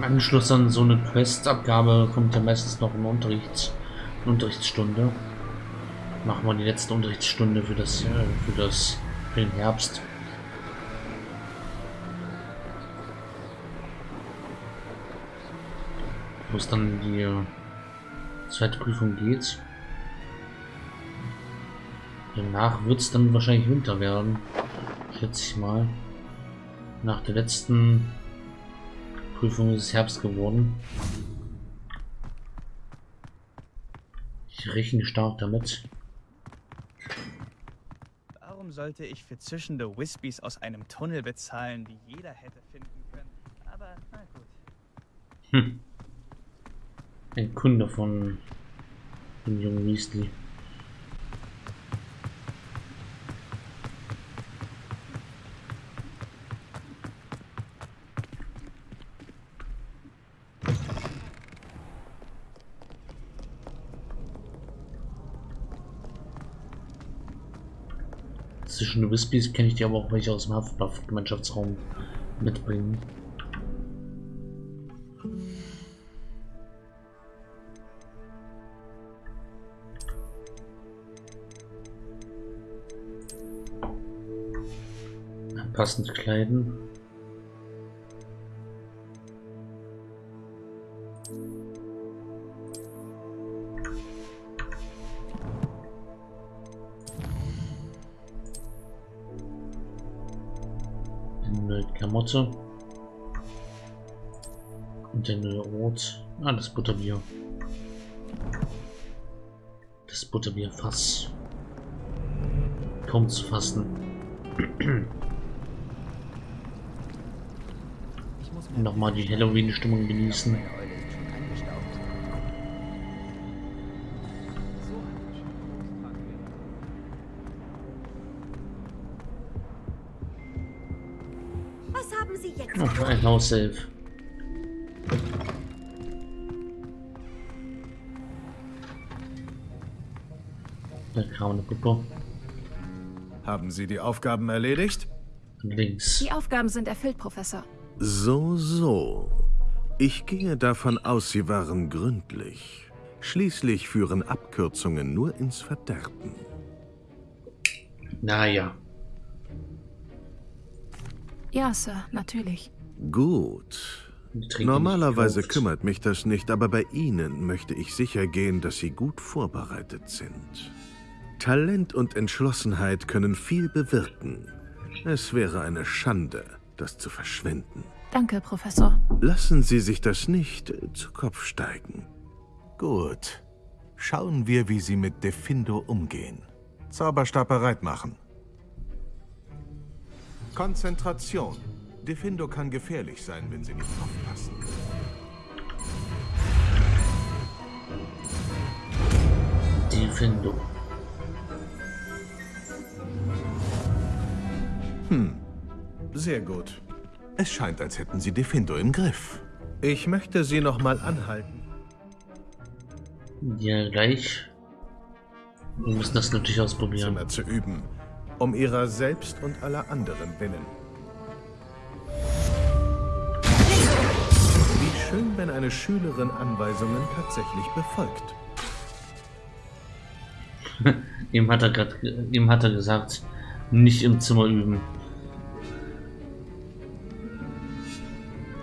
Im Anschluss an so eine Questabgabe kommt ja meistens noch eine, Unterrichts eine Unterrichtsstunde. Machen wir die letzte Unterrichtsstunde für das, äh, für das, für den Herbst. Wo es dann die äh, zweite Prüfung geht. Danach wird es dann wahrscheinlich Winter werden. Schätze ich mal. Nach der letzten Prüfung ist Herbst geworden. Ich rechne stark damit. Warum sollte ich für zischende Wispies aus einem Tunnel bezahlen, die jeder hätte finden können? Aber na gut. Hm. Ein Kunde von dem jungen Weasley. Wispies kenne ich die aber auch welche aus dem Hufflepuff-Gemeinschaftsraum mitbringen. Passend kleiden. Klamotte. Und eine Rot. Ah, das Butterbier. Das Butterbierfass. Kaum zu fassen. Nochmal die Halloween-Stimmung genießen. Eine Puppe. Haben Sie die Aufgaben erledigt? Links. Die Aufgaben sind erfüllt, Professor. So, so. Ich gehe davon aus, Sie waren gründlich. Schließlich führen Abkürzungen nur ins Verderben. Naja. Ja, Sir, natürlich. Gut. Normalerweise kümmert mich das nicht, aber bei Ihnen möchte ich sicher gehen, dass Sie gut vorbereitet sind. Talent und Entschlossenheit können viel bewirken. Es wäre eine Schande, das zu verschwenden. Danke, Professor. Lassen Sie sich das nicht zu Kopf steigen. Gut. Schauen wir, wie Sie mit Defindo umgehen. Zauberstab bereit machen. Konzentration. Defindo kann gefährlich sein, wenn Sie nicht aufpassen. Die Findung. Sehr gut. Es scheint, als hätten Sie Defindo im Griff. Ich möchte Sie noch mal anhalten. Ja, gleich. Wir müssen das natürlich ausprobieren. Zimmer zu üben. Um Ihrer selbst und aller anderen willen. Schön, wenn eine Schülerin Anweisungen tatsächlich befolgt. Ihm hat er gerade, ihm hat er gesagt, nicht im Zimmer üben.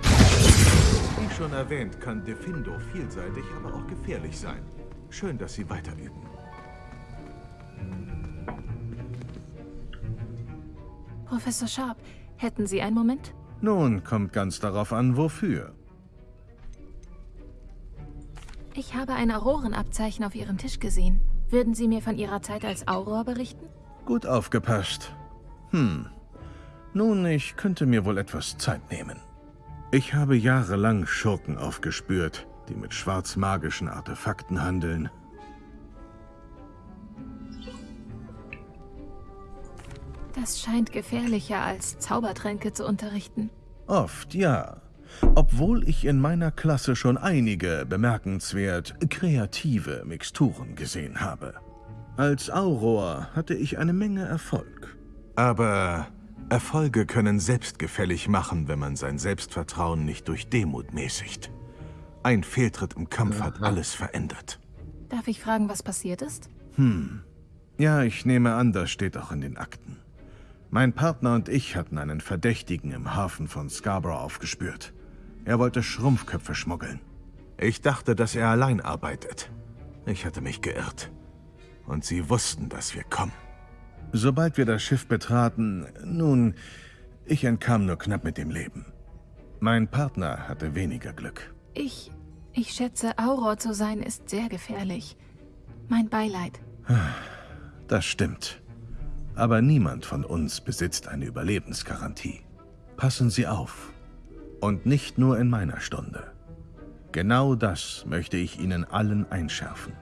Wie schon erwähnt, kann Defindo vielseitig, aber auch gefährlich sein. Schön, dass Sie weiter üben. Professor Sharp, hätten Sie einen Moment? Nun, kommt ganz darauf an, wofür. Ich habe ein Aurorenabzeichen auf Ihrem Tisch gesehen. Würden Sie mir von Ihrer Zeit als Auror berichten? Gut aufgepasst. Hm. Nun, ich könnte mir wohl etwas Zeit nehmen. Ich habe jahrelang Schurken aufgespürt, die mit schwarzmagischen Artefakten handeln. Das scheint gefährlicher als Zaubertränke zu unterrichten. Oft, ja. Obwohl ich in meiner Klasse schon einige bemerkenswert kreative Mixturen gesehen habe. Als Auror hatte ich eine Menge Erfolg. Aber Erfolge können selbstgefällig machen, wenn man sein Selbstvertrauen nicht durch Demut mäßigt. Ein Fehltritt im Kampf hat alles verändert. Darf ich fragen, was passiert ist? Ja, ich nehme an, das steht auch in den Akten. Mein Partner und ich hatten einen Verdächtigen im Hafen von Scarborough aufgespürt. Er wollte Schrumpfköpfe schmuggeln. Ich dachte, dass er allein arbeitet. Ich hatte mich geirrt. Und sie wussten, dass wir kommen. Sobald wir das Schiff betraten, nun, ich entkam nur knapp mit dem Leben. Mein Partner hatte weniger Glück. Ich. Ich schätze, Auror zu sein ist sehr gefährlich. Mein Beileid. Das stimmt. Aber niemand von uns besitzt eine Überlebensgarantie. Passen Sie auf. Und nicht nur in meiner Stunde. Genau das möchte ich Ihnen allen einschärfen.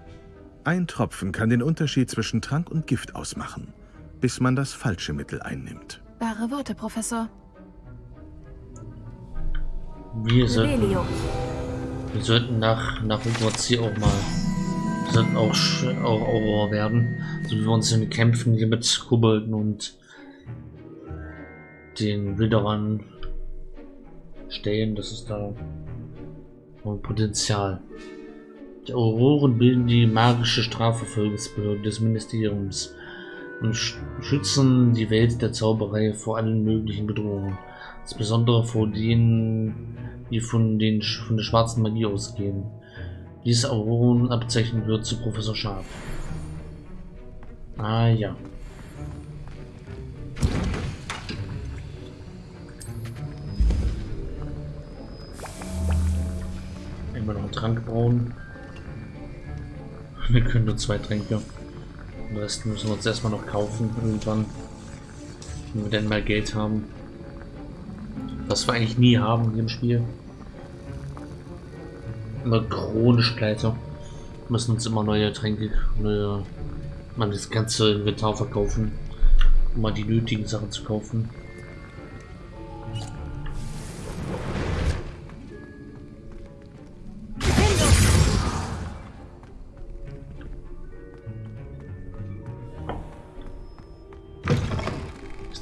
Ein Tropfen kann den Unterschied zwischen Trank und Gift ausmachen, bis man das falsche Mittel einnimmt. Wahre Worte, Professor. Wir sollten, wir sollten nach, nach Hogwarts hier auch mal. Wir sollten auch, auch Aurora werden. So wie wir uns in den Kämpfen hier mit Kobolden und den Wilderern stellen. Das ist da noch Potenzial. Die Auroren bilden die magische Strafverfolgungsbehörde des Ministeriums und sch schützen die Welt der Zauberei vor allen möglichen Bedrohungen. Insbesondere vor denen, die von, den, von der schwarzen Magie ausgehen. Dieses Aurorenabzeichen wird zu Professor Schaf. Ah ja. Immer noch einen Trank brauen. Wir können nur zwei Tränke. Den Rest müssen wir uns erstmal noch kaufen irgendwann. Wenn wir denn mal Geld haben. Was wir eigentlich nie haben hier im Spiel. Immer chronisch pleite. Müssen uns immer neue Tränke, neue, mal das ganze Inventar verkaufen, um mal die nötigen Sachen zu kaufen.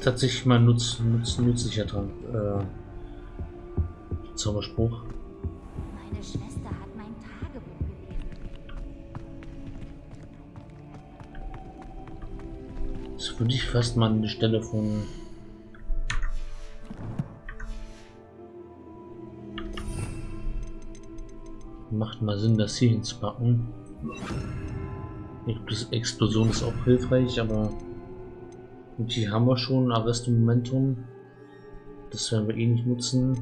Tatsächlich mal nutz, nutz, nützlicher Trank. Äh, Zauberspruch. Meine Schwester hat mein Tagebuch gelesen. Das würde ich fast mal an die Stelle von Macht mal Sinn, das hier hinzupacken. Explos- Explosion ist auch hilfreich, aber und hier haben wir schon Arresto Momentum. Das werden wir eh nicht nutzen.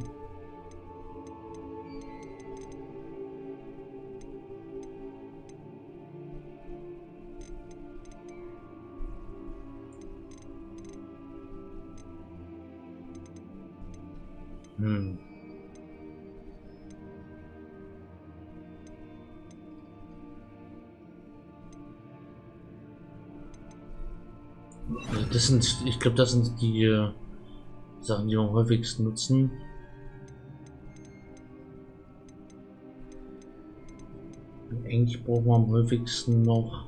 Das sind, ich glaube, das sind die äh, Sachen, die wir am häufigsten nutzen. Eigentlich brauchen wir am häufigsten noch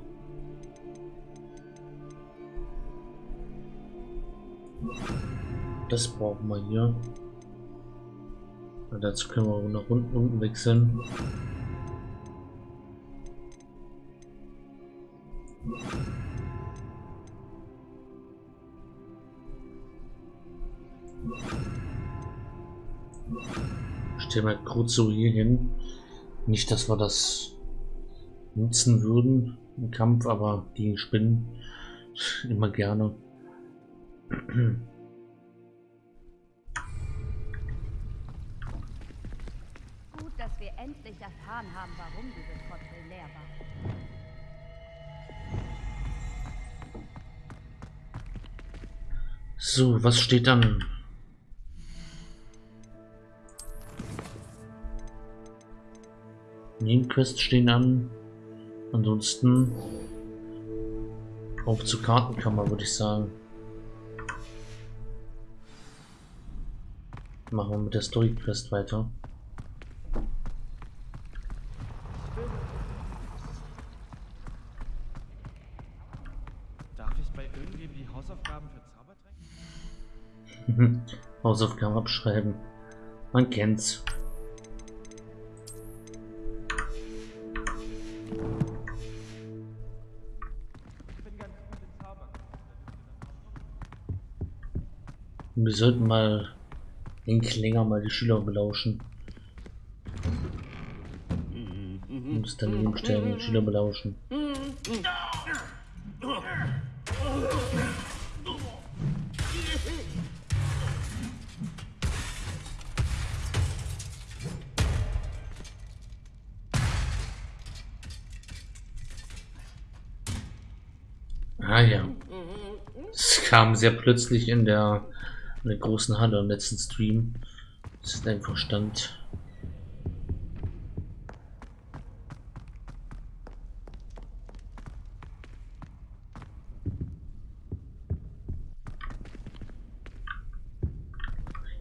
Das brauchen wir hier. Und dazu können wir nach unten, unten wechseln. Stellen wir kurz so hier hin. Nicht, dass wir das nutzen würden im Kampf, aber gegen Spinnen immer gerne. Gut, dass wir endlich erfahren haben, warum dieses Porträt leer war. So, was steht dann? Nebenquests stehen an. Ansonsten auf zur Kartenkammer, würde ich sagen. Machen wir mit der Story Quest weiter. Darf ich bei irgendwem die Hausaufgaben für Zaubertränke? Hausaufgaben abschreiben. Man kennt's. Wir sollten mal den Klinger mal die Schüler belauschen. Muss daneben stellen und Schüler belauschen. Ah ja. Es kam sehr plötzlich in der, in der großen Halle im letzten Stream. Es ist einfach stand.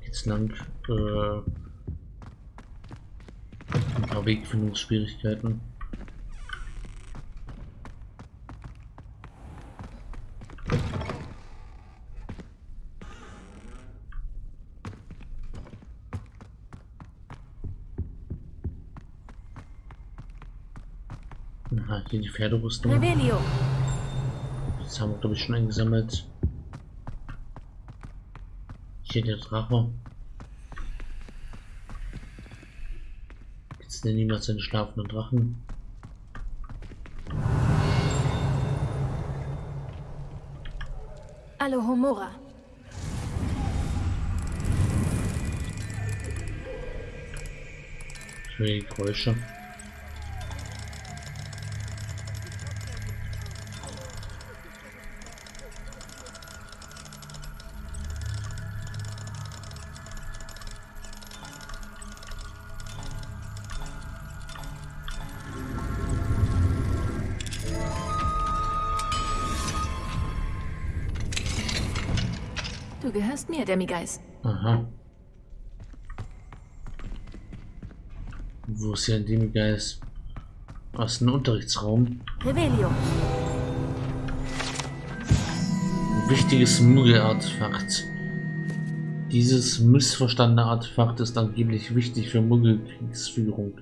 Jetzt lang äh, ein paar Wegfindungsschwierigkeiten. Aha, hier die Pferderüstung. Revelio. Das haben wir, glaube ich, schon eingesammelt. Hier der Drache. Jetzt nennen niemals seine schlafenden Drachen. Alohomora. Ich will die Geräusche. Gehörst mir, Demigeist. Aha. Wo ist hier ein Demigeist? Aus dem Unterrichtsraum. Revelio. Ein wichtiges Muggel-Artefakt. Dieses missverstandene Artefakt ist angeblich wichtig für Muggelkriegsführung.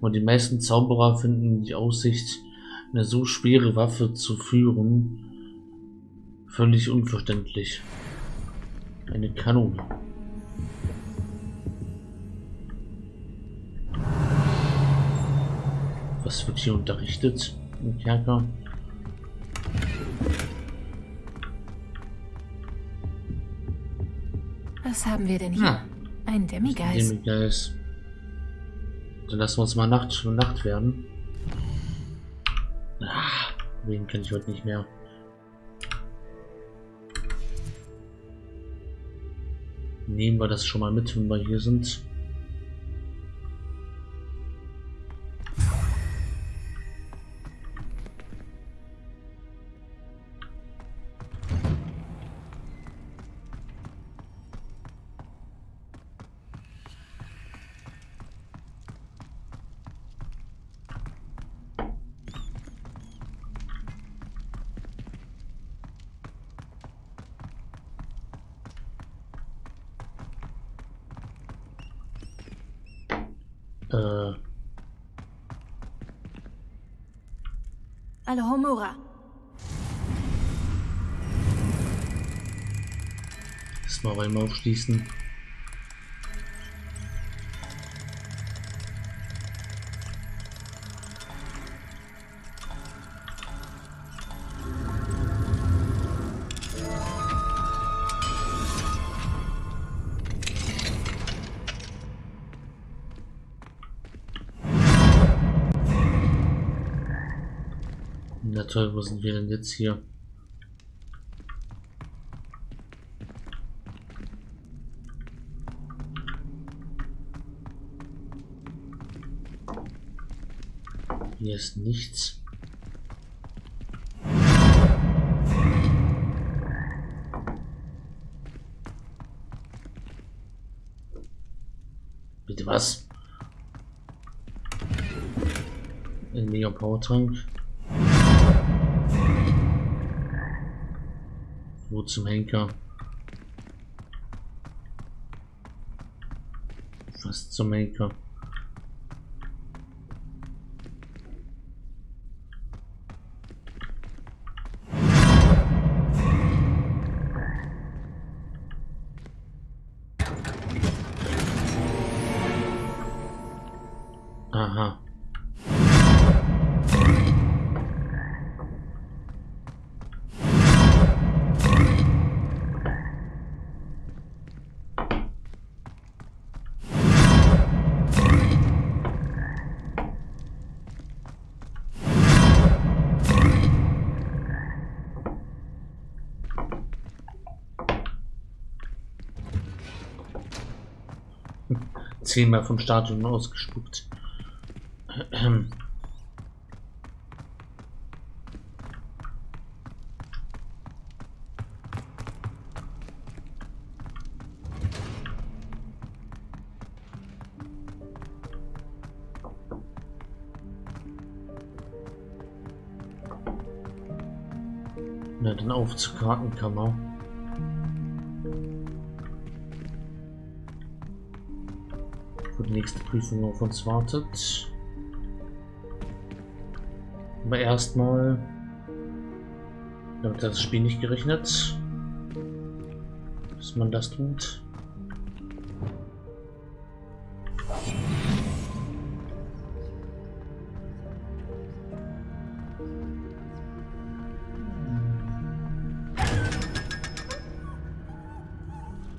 Aber die meisten Zauberer finden die Aussicht, eine so schwere Waffe zu führen, völlig unverständlich. Eine Kanone. Was wird hier unterrichtet im Kerker? Was haben wir denn hier? Ja. Ein Demigeist. Demigeist. Dann lassen wir uns mal Nacht, Nacht werden. Ah, wen kann ich heute nicht mehr. Nehmen wir das schon mal mit, wenn wir hier sind. Äh, Alohomora. erstmal Räume aufschließen. Toll, wo sind wir denn jetzt hier? Hier ist nichts. Bitte was? Ein Mega Powertank. irgendwo zum Henker. Fast zum Henker. Zehnmal vom Stadion ausgespuckt. Na, dann auf zur Kartenkammer. Wo die nächste Prüfung auf uns wartet. Aber erstmal damit hat das Spiel nicht gerechnet, dass man das tut.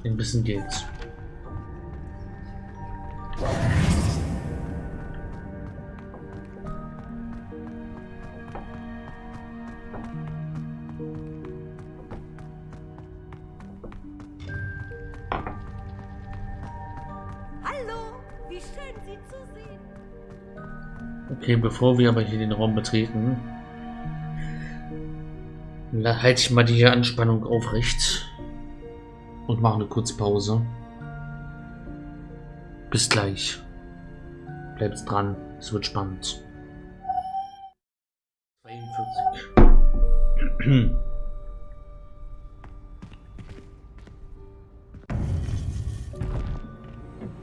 Ein bisschen geht's. Hallo, wie schön Sie zu sehen. Okay, bevor wir aber hier den Raum betreten, halte ich mal die Anspannung aufrecht und mache eine kurze Pause. Bis gleich. Bleibt dran, es wird spannend. 42.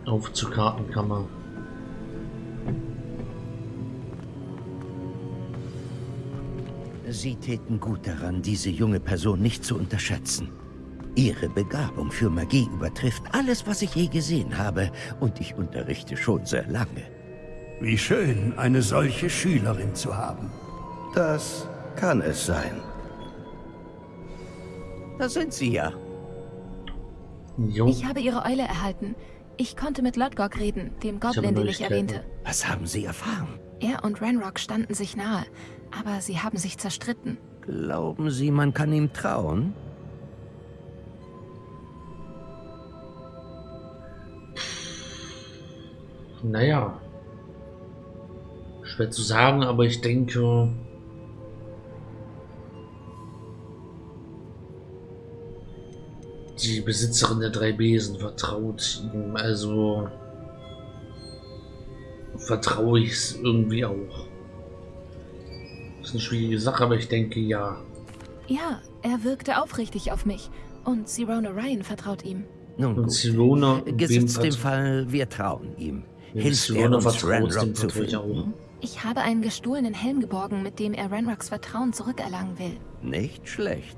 Auf zur Kartenkammer. Sie täten gut daran, diese junge Person nicht zu unterschätzen. Ihre Begabung für Magie übertrifft alles, was ich je gesehen habe, und ich unterrichte schon sehr lange. Wie schön, eine solche Schülerin zu haben. Das kann es sein. Da sind Sie ja. Jo. Ich habe ihre Eule erhalten. Ich konnte mit Lodgok reden, dem Goblin, den ich erwähnte. Was haben Sie erfahren? Er und Ranrock standen sich nahe, aber sie haben sich zerstritten. Glauben Sie, man kann ihm trauen? Naja. Schwer zu sagen, aber ich denke. Die Besitzerin der drei Besen vertraut ihm, also vertraue ich es irgendwie auch. Das ist eine schwierige Sache, aber ich denke ja. Ja, er wirkte aufrichtig auf mich. Und Sirona Ryan vertraut ihm. Nun Und gut. Sirona, wem Gesetzt dem Fall, wir trauen ihm. Hilft er Sirona uns, vertraut, dem Ranrock zu vertraue ich auch. finden? Ich habe einen gestohlenen Helm geborgen, mit dem er Ranrocks Vertrauen zurückerlangen will. Nicht schlecht.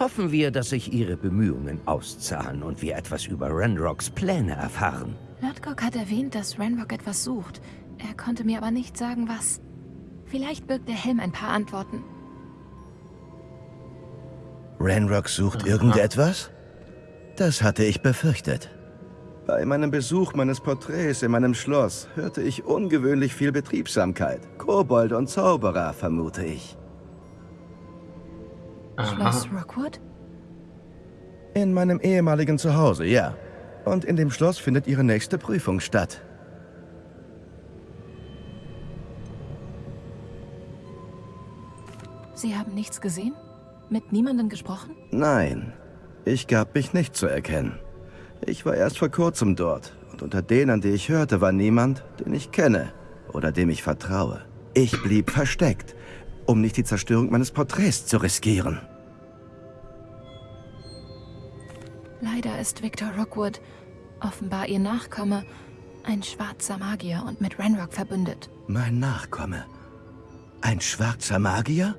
Hoffen wir, dass sich Ihre Bemühungen auszahlen und wir etwas über Ranrocks Pläne erfahren. Lodgok hat erwähnt, dass Ranrock etwas sucht. Er konnte mir aber nicht sagen, was. Vielleicht birgt der Helm ein paar Antworten. Ranrock sucht irgendetwas? Das hatte ich befürchtet. Bei meinem Besuch meines Porträts in meinem Schloss hörte ich ungewöhnlich viel Betriebsamkeit. Kobold und Zauberer, vermute ich. Schloss Rockwood? In meinem ehemaligen Zuhause, ja. Und in dem Schloss findet ihre nächste Prüfung statt. Sie haben nichts gesehen? Mit niemandem gesprochen? Nein, ich gab mich nicht zu erkennen. Ich war erst vor kurzem dort und unter denen, die ich hörte, war niemand, den ich kenne oder dem ich vertraue. Ich blieb versteckt, um nicht die Zerstörung meines Porträts zu riskieren. Leider ist Victor Rockwood offenbar ihr Nachkomme Ein schwarzer Magier und mit Renrock verbündet. Mein Nachkomme. Ein schwarzer Magier?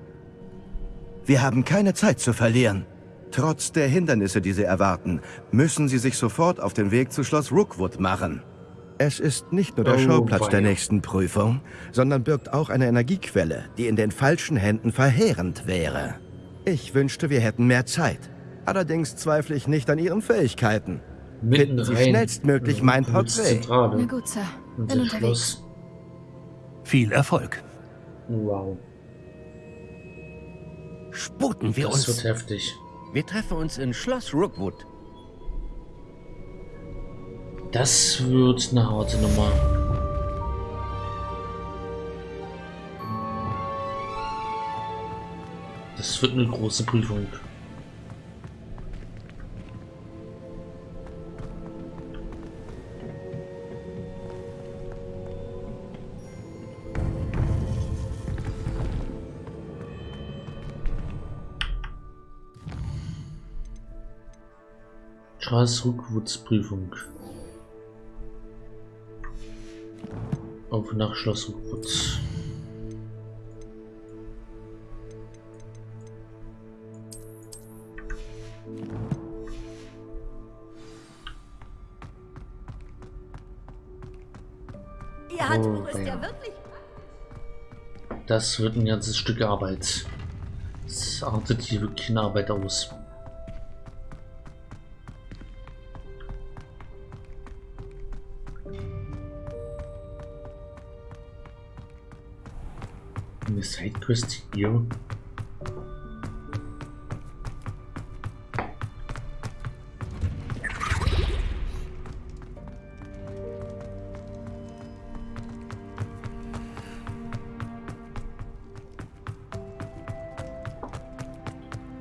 Wir haben keine Zeit zu verlieren. Trotz der Hindernisse, die Sie erwarten, müssen Sie sich sofort auf den Weg zu Schloss Rookwood machen. Es ist nicht nur der Oh, Schauplatz der nächsten Prüfung, sondern birgt auch eine Energiequelle, die in den falschen Händen verheerend wäre. Ich wünschte, wir hätten mehr Zeit. Allerdings zweifle ich nicht an Ihren Fähigkeiten. Mitten Finden Sie rein. schnellstmöglich mein Rookwood ist Porträt. Na gut, Sir. Und Bin das unterwegs. Viel Erfolg. Wow. Sputen wir Das wird uns. heftig. Wir treffen uns in Schloss Rookwood. Das wird eine harte Nummer. Das wird eine große Prüfung. Charles Rookwoods Prüfung. Auf nach Schloss Rookwood. Ihr Handbuch Oh, ist ja ja. wirklich... Das wird ein ganzes Stück Arbeit. Das artet hier wirklich eine Arbeit aus. Eine Sidequest hier.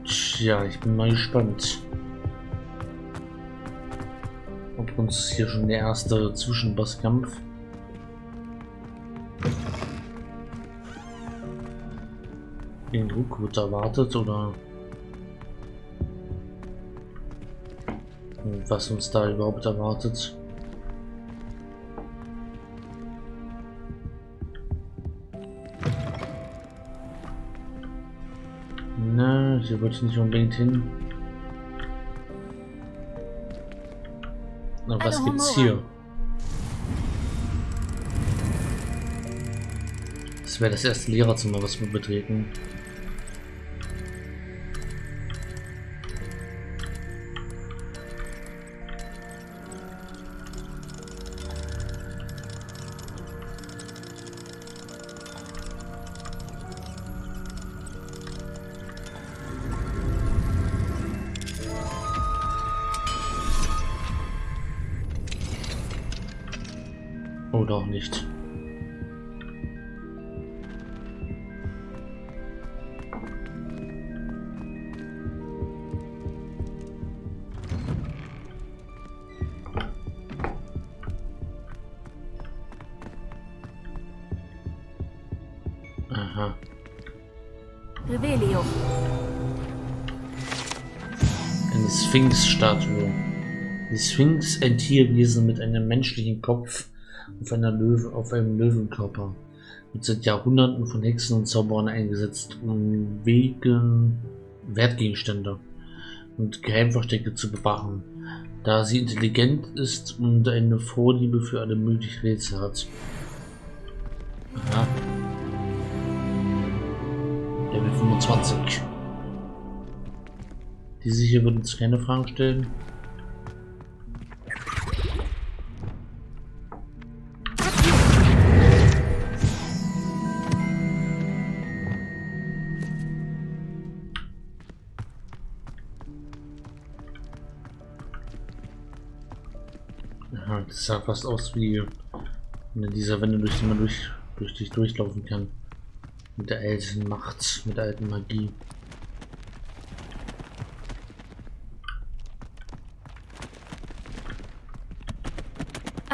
Tja, ich bin mal gespannt. Ob uns hier schon der erste Zwischenbosskampf. Den Rookwood erwartet oder was uns da überhaupt erwartet. Na, hier wollte ich nicht unbedingt hin. Na, was gibt's hier? Das wäre das erste Lehrerzimmer, was wir betreten. Sphinx-Statue. Die Sphinx, ein Tierwesen mit einem menschlichen Kopf auf, einer Löwe, auf einem Löwenkörper. Wird seit Jahrhunderten von Hexen und Zauberern eingesetzt, um wegen Wertgegenstände und Geheimverstecke zu bewachen, da sie intelligent ist und eine Vorliebe für alle möglichen Rätsel hat. Aha. Level 25. Diese hier würden uns keine Fragen stellen. Aha, das sah fast aus wie eine dieser Wände, durch die man durch, durch dich durchlaufen kann. Mit der alten Macht, mit der alten Magie.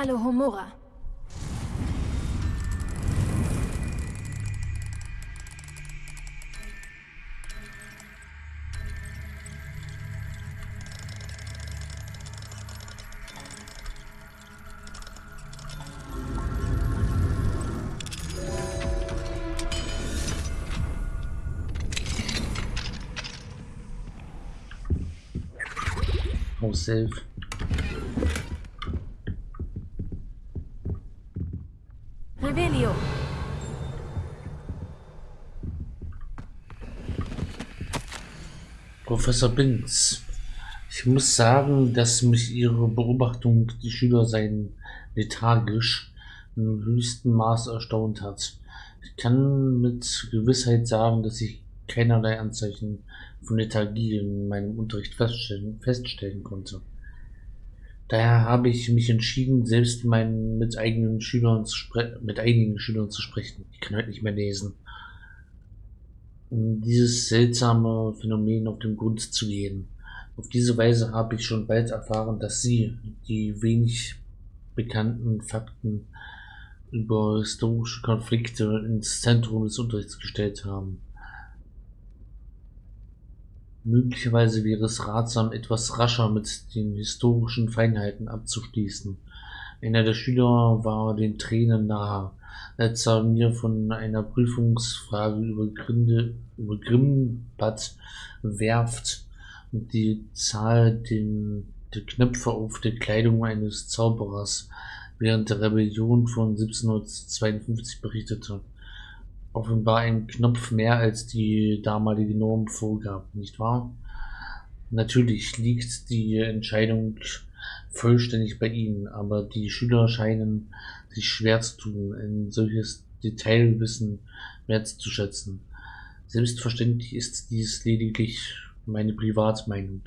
Alohomora. Save. Professor Binz. Ich muss sagen, dass mich Ihre Beobachtung, die Schüler seien lethargisch, im höchsten Maß erstaunt hat. Ich kann mit Gewissheit sagen, dass ich keinerlei Anzeichen von Lethargie in meinem Unterricht feststellen, feststellen konnte. Daher habe ich mich entschieden, selbst meinen, mit, eigenen Schülern zu mit einigen Schülern zu sprechen. Ich kann heute nicht mehr lesen. Um dieses seltsame Phänomen auf den Grund zu gehen. Auf diese Weise habe ich schon bald erfahren, dass Sie die wenig bekannten Fakten über historische Konflikte ins Zentrum des Unterrichts gestellt haben. Möglicherweise wäre es ratsam, etwas rascher mit den historischen Feinheiten abzuschließen. Einer der Schüler war den Tränen nahe, als er mir von einer Prüfungsfrage über, Grinde, über Grimbad werft und die Zahl den, der Knöpfe auf der Kleidung eines Zauberers während der Rebellion von 1752 berichtete offenbar ein Knopf mehr als die damalige Norm vorgab, nicht wahr? Natürlich liegt die Entscheidung vollständig bei Ihnen, aber die Schüler scheinen sich schwer zu tun, ein solches Detailwissen wertzuschätzen. Selbstverständlich ist dies lediglich meine Privatmeinung.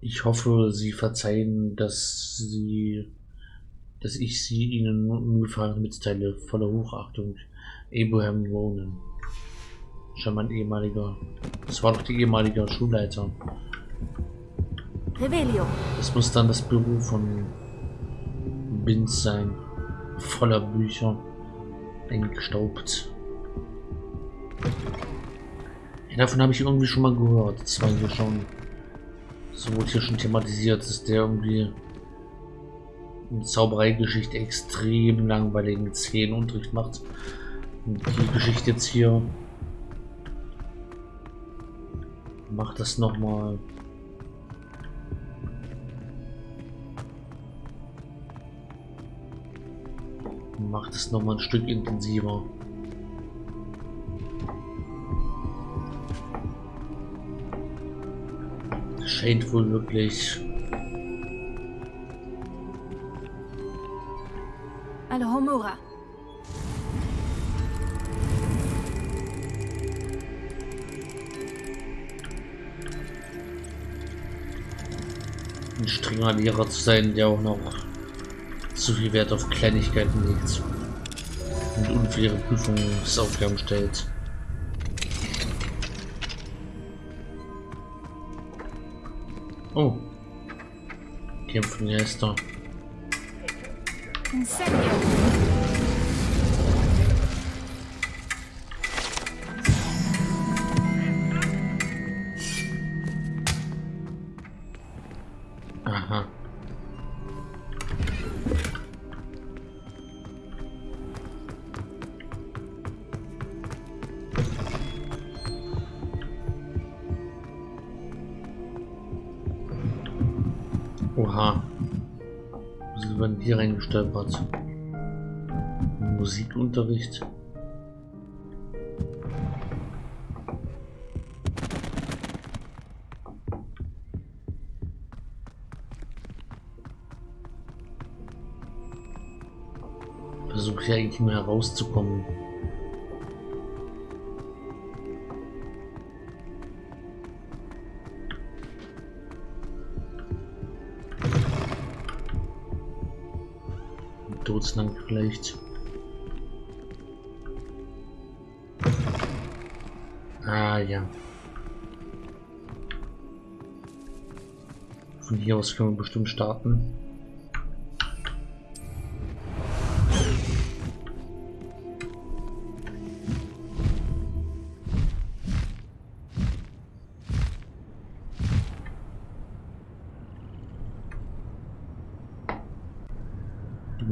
Ich hoffe, Sie verzeihen, dass Sie dass ich sie Ihnen ungefallen mitteile, voller Hochachtung. Abraham Ronan. Schon mein ehemaliger. Das war doch die ehemalige Schulleiter. Revelio. Das muss dann das Büro von Binz sein. Voller Bücher. Eingestaubt. Ja, davon habe ich irgendwie schon mal gehört. Das war hier schon. So wurde hier schon thematisiert, dass der irgendwie Zaubereigeschichte extrem langweiligen zehn Unterricht macht. Und die Geschichte jetzt hier macht das noch mal macht es noch mal ein Stück intensiver. Scheint wohl wirklich Alohomora. Ein strenger Lehrer zu sein, der auch noch zu viel Wert auf Kleinigkeiten legt und unfaire Prüfungsaufgaben stellt. Oh. Kämpfen Geister. Incendio. Hier reingestolpert? Musikunterricht. Versuche hier eigentlich nur herauszukommen. Todeslang vielleicht. Ah ja. Von hier aus können wir bestimmt starten.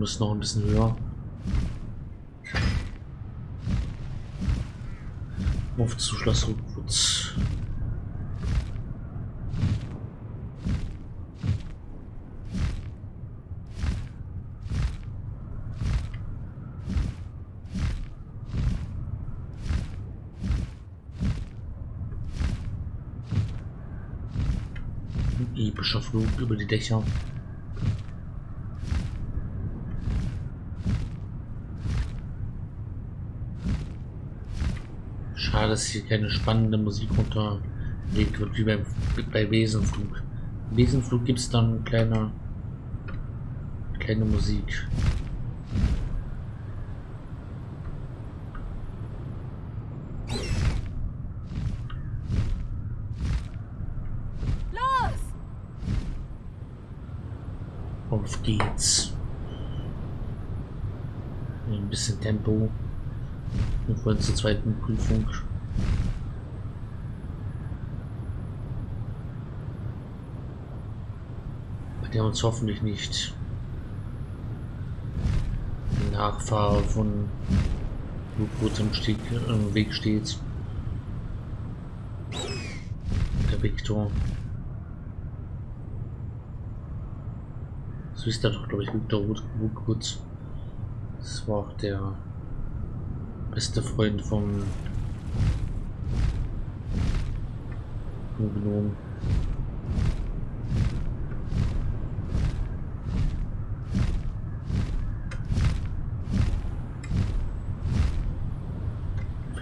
müssen noch ein bisschen höher. Auf zu Schloss Rückwärts. Epischer Flug über die Dächer. Dass hier keine spannende Musik unterlegt wird, wie beim, bei Wesenflug. Wesenflug gibt es dann kleine, kleine Musik. Los! Auf geht's. Ein bisschen Tempo. Wir wollen zur zweiten Prüfung. Der uns hoffentlich nicht Nachfahre von U-Boot im, Stieg, Weg steht. Der Victor. So ist da doch, glaube ich, Victor Woodwoods. Das war auch der beste Freund vom Gnom.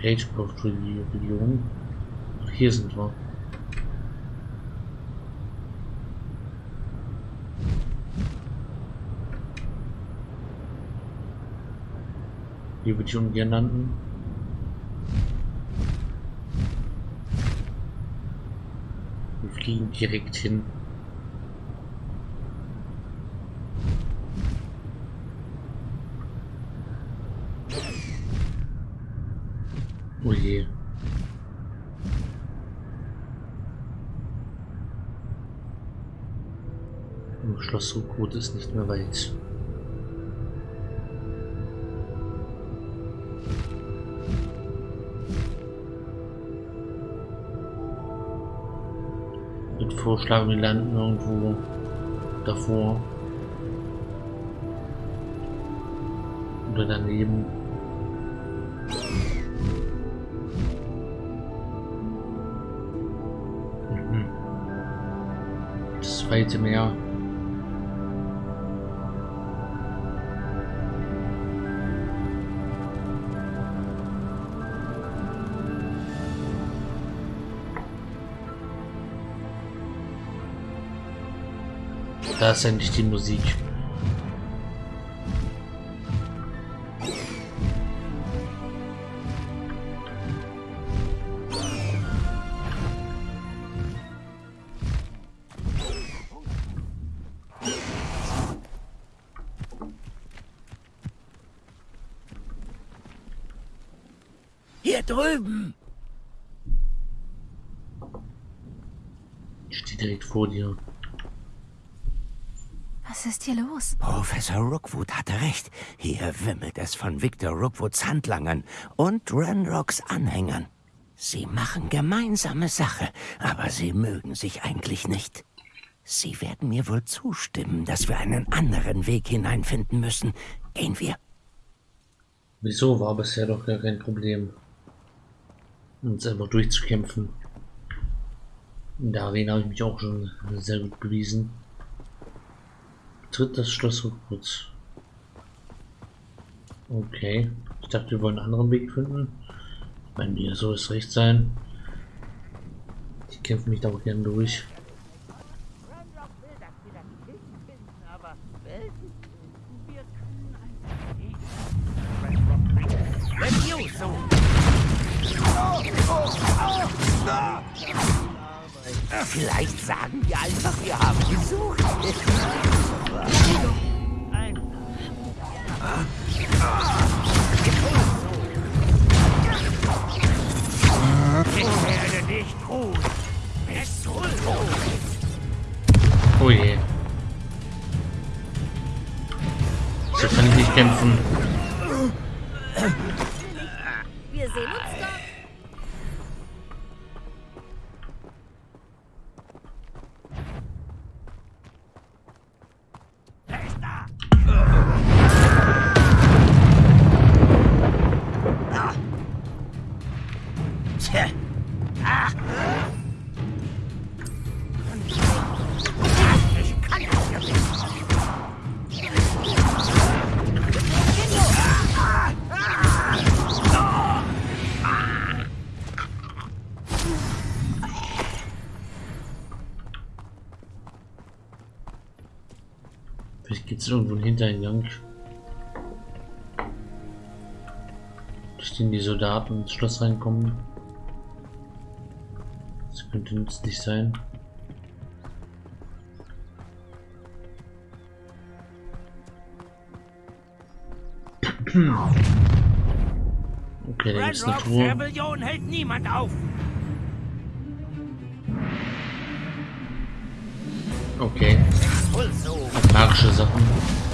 Vielleicht braucht die Region. Ach, hier sind wir. Hier würde ich ungern landen. Wir fliegen direkt hin. Oh je. Schloss Rukot ist nicht mehr weit. würde vorschlagen, wir landen irgendwo davor. Oder daneben. Das weite Meer. Da ist endlich die Musik. Drüben. Ich stehe direkt vor dir. Was ist hier los? Professor Rookwood hatte recht. Hier wimmelt es von Victor Rookwoods Handlangern und Ranrocks Anhängern. Sie machen gemeinsame Sache, aber sie mögen sich eigentlich nicht. Sie werden mir wohl zustimmen, dass wir einen anderen Weg hineinfinden müssen. Gehen wir. Wieso war bisher doch gar kein Problem, uns einfach durchzukämpfen. In der Arena habe ich mich auch schon sehr gut bewiesen. Tritt das Schloss Rückwärts. Okay. Ich dachte, wir wollen einen anderen Weg finden. Bei mir soll es recht sein. Ich kämpfe mich da auch gerne durch. Vielleicht sagen wir einfach, wir haben gesucht. Ich werde nicht ruhen. Es soll Oh je. So kann ich nicht kämpfen. Wir sehen uns dort. Jetzt irgendwo ein Hintereingang. Den die Soldaten ins Schloss reinkommen. Das könnte nützlich sein. Okay, da gibt's eine Truhe. Rebellion hält niemand auf. Okay. Wohl so. Magische Sachen.